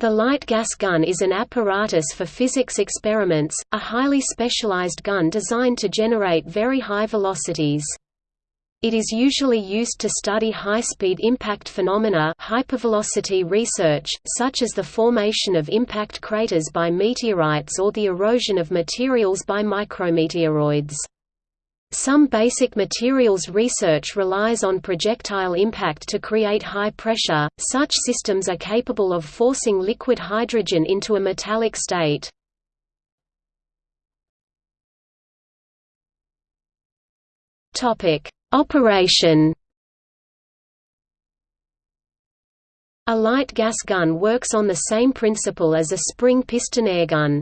The light gas gun is an apparatus for physics experiments, a highly specialized gun designed to generate very high velocities. It is usually used to study high-speed impact phenomena hypervelocity research, such as the formation of impact craters by meteorites or the erosion of materials by micrometeoroids. Some basic materials research relies on projectile impact to create high pressure. Such systems are capable of forcing liquid hydrogen into a metallic state. Topic: Operation. A light gas gun works on the same principle as a spring piston airgun.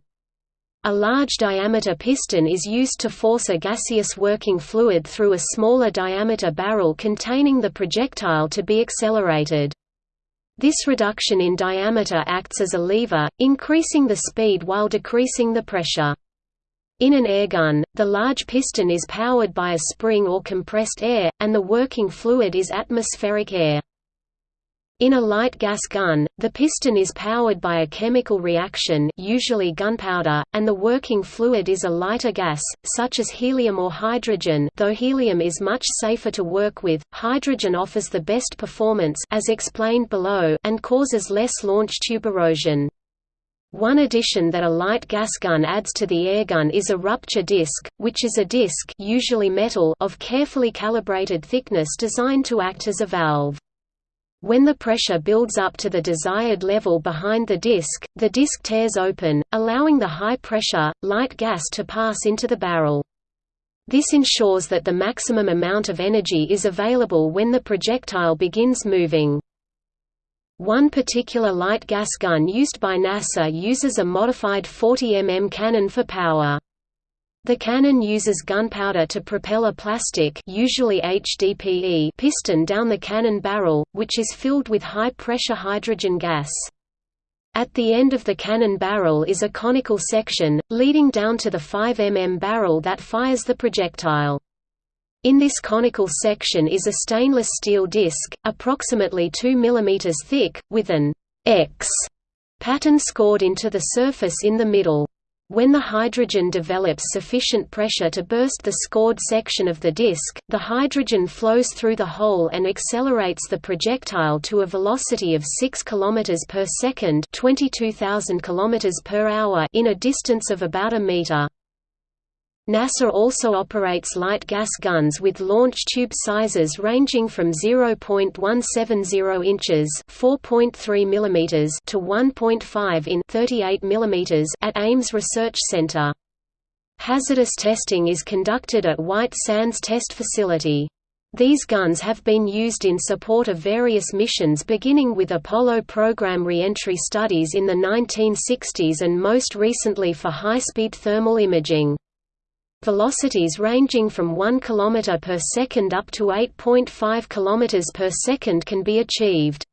A large diameter piston is used to force a gaseous working fluid through a smaller diameter barrel containing the projectile to be accelerated. This reduction in diameter acts as a lever, increasing the speed while decreasing the pressure. In an airgun, the large piston is powered by a spring or compressed air, and the working fluid is atmospheric air. In a light gas gun, the piston is powered by a chemical reaction usually gunpowder, and the working fluid is a lighter gas, such as helium or hydrogen though helium is much safer to work with, hydrogen offers the best performance as explained below and causes less launch tube erosion. One addition that a light gas gun adds to the airgun is a rupture disc, which is a disc usually metal of carefully calibrated thickness designed to act as a valve. When the pressure builds up to the desired level behind the disc, the disc tears open, allowing the high-pressure, light gas to pass into the barrel. This ensures that the maximum amount of energy is available when the projectile begins moving. One particular light gas gun used by NASA uses a modified 40 mm cannon for power. The cannon uses gunpowder to propel a plastic usually HDPE piston down the cannon barrel, which is filled with high-pressure hydrogen gas. At the end of the cannon barrel is a conical section, leading down to the 5 mm barrel that fires the projectile. In this conical section is a stainless steel disc, approximately 2 mm thick, with an X pattern scored into the surface in the middle. When the hydrogen develops sufficient pressure to burst the scored section of the disk, the hydrogen flows through the hole and accelerates the projectile to a velocity of 6 km per second, 22,000 km per hour in a distance of about a meter. NASA also operates light gas guns with launch tube sizes ranging from 0.170 inches (4.3 mm) to 1.5 in (38 mm) at Ames Research Center. Hazardous testing is conducted at White Sands Test Facility. These guns have been used in support of various missions beginning with Apollo program reentry studies in the 1960s and most recently for high-speed thermal imaging. Velocities ranging from 1 km per second up to 8.5 km per second can be achieved.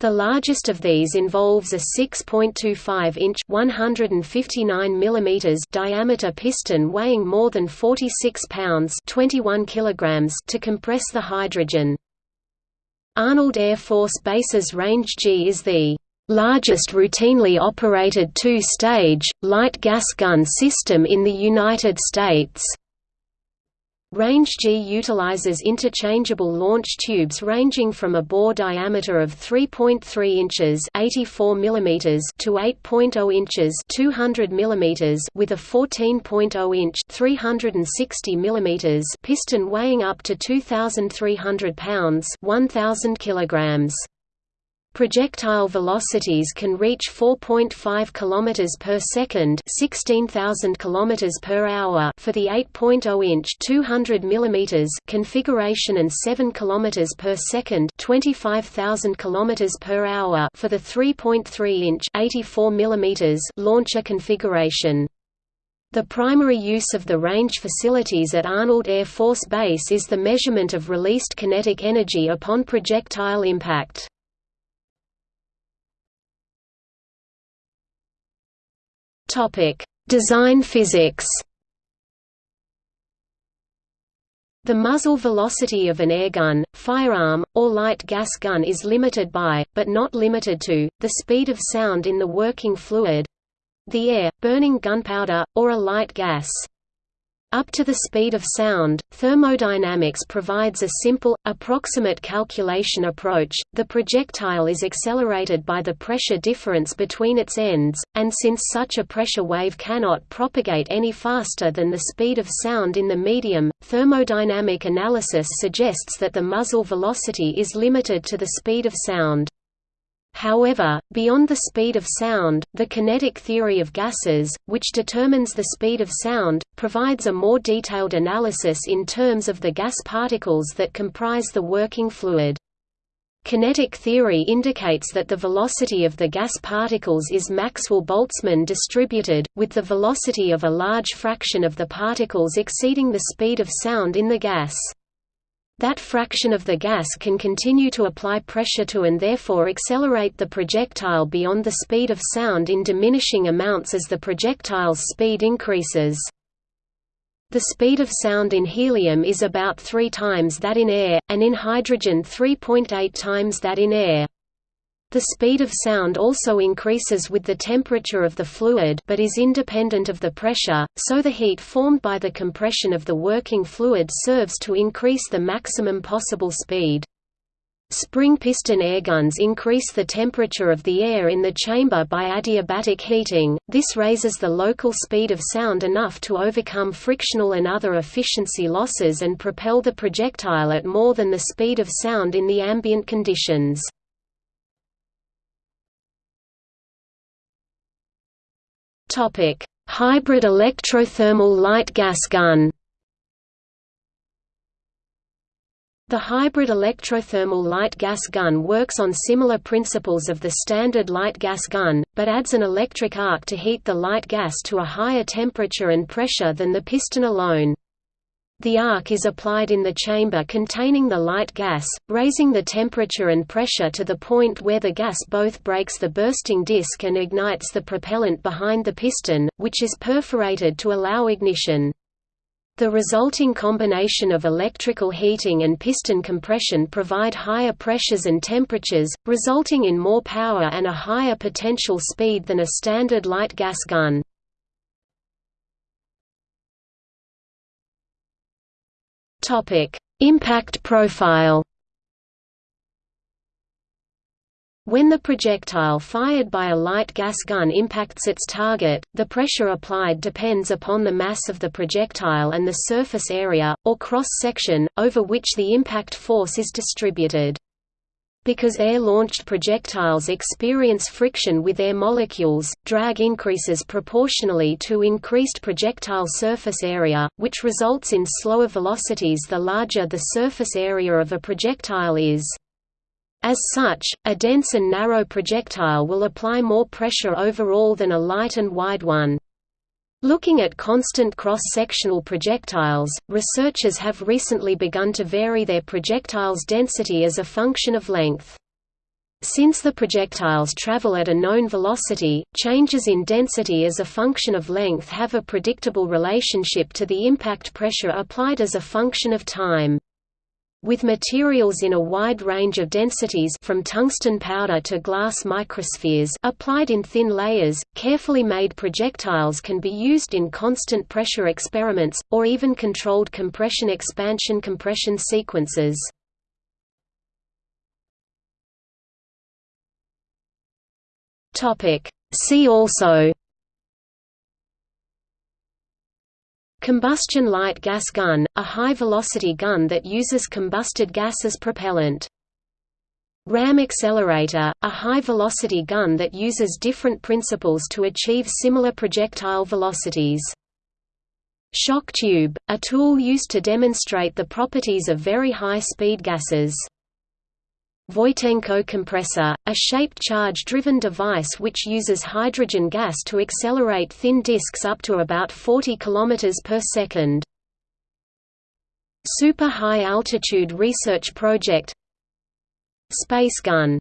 The largest of these involves a 6.25-inch (159 mm) diameter piston weighing more than 46 pounds (21 kilograms) to compress the hydrogen. Arnold Air Force Base's Range G is the largest routinely operated two-stage, light gas gun system in the United States. Range G utilizes interchangeable launch tubes ranging from a bore diameter of 3.3 inches (84 mm) to 8.0 inches (200 mm) with a 14.0 inch (360 mm) piston weighing up to 2,300 pounds (1,000 kilograms). Projectile velocities can reach 4.5 km per second, 16,000 km per hour for the 8.0-inch 200 mm configuration and 7 km per second, 25,000 km per hour for the 3.3-inch 84 mm launcher configuration. The primary use of the range facilities at Arnold Air Force Base is the measurement of released kinetic energy upon projectile impact. Topic: Design physics. The muzzle velocity of an airgun, firearm, or light gas gun is limited by, but not limited to, the speed of sound in the working fluid—the air, burning gunpowder, or a light gas. Up to the speed of sound, thermodynamics provides a simple, approximate calculation approach. The projectile is accelerated by the pressure difference between its ends, and since such a pressure wave cannot propagate any faster than the speed of sound in the medium, thermodynamic analysis suggests that the muzzle velocity is limited to the speed of sound. However, beyond the speed of sound, the kinetic theory of gases, which determines the speed of sound, provides a more detailed analysis in terms of the gas particles that comprise the working fluid. Kinetic theory indicates that the velocity of the gas particles is Maxwell-Boltzmann distributed, with the velocity of a large fraction of the particles exceeding the speed of sound in the gas. That fraction of the gas can continue to apply pressure to and therefore accelerate the projectile beyond the speed of sound in diminishing amounts as the projectile's speed increases. The speed of sound in helium is about 3 times that in air, and in hydrogen 3.8 times that in air. The speed of sound also increases with the temperature of the fluid but is independent of the pressure, so the heat formed by the compression of the working fluid serves to increase the maximum possible speed. Spring piston airguns increase the temperature of the air in the chamber by adiabatic heating, this raises the local speed of sound enough to overcome frictional and other efficiency losses and propel the projectile at more than the speed of sound in the ambient conditions. Topic: Hybrid electrothermal light gas gun. The hybrid electrothermal light gas gun works on similar principles of the standard light gas gun, but adds an electric arc to heat the light gas to a higher temperature and pressure than the piston alone. The arc is applied in the chamber containing the light gas, raising the temperature and pressure to the point where the gas both breaks the bursting disc and ignites the propellant behind the piston, which is perforated to allow ignition. The resulting combination of electrical heating and piston compression provide higher pressures and temperatures, resulting in more power and a higher potential speed than a standard light gas gun. Topic: Impact profile. When the projectile fired by a light gas gun impacts its target, the pressure applied depends upon the mass of the projectile and the surface area, or cross-section, over which the impact force is distributed. Because air-launched projectiles experience friction with air molecules, drag increases proportionally to increased projectile surface area, which results in slower velocities the larger the surface area of a projectile is. As such, a dense and narrow projectile will apply more pressure overall than a light and wide one. Looking at constant cross-sectional projectiles, researchers have recently begun to vary their projectile's density as a function of length. Since the projectiles travel at a known velocity, changes in density as a function of length have a predictable relationship to the impact pressure applied as a function of time. With materials in a wide range of densities from tungsten powder to glass microspheres applied in thin layers, carefully made projectiles can be used in constant pressure experiments, or even controlled compression-expansion compression sequences. See also Combustion light gas gun, a high-velocity gun that uses combusted gas as propellant. Ram accelerator, a high-velocity gun that uses different principles to achieve similar projectile velocities. Shock tube, a tool used to demonstrate the properties of very high-speed gases. Voitenko compressor, a shaped charge-driven device which uses hydrogen gas to accelerate thin disks up to about 40 km per second. Super High Altitude Research Project Space Gun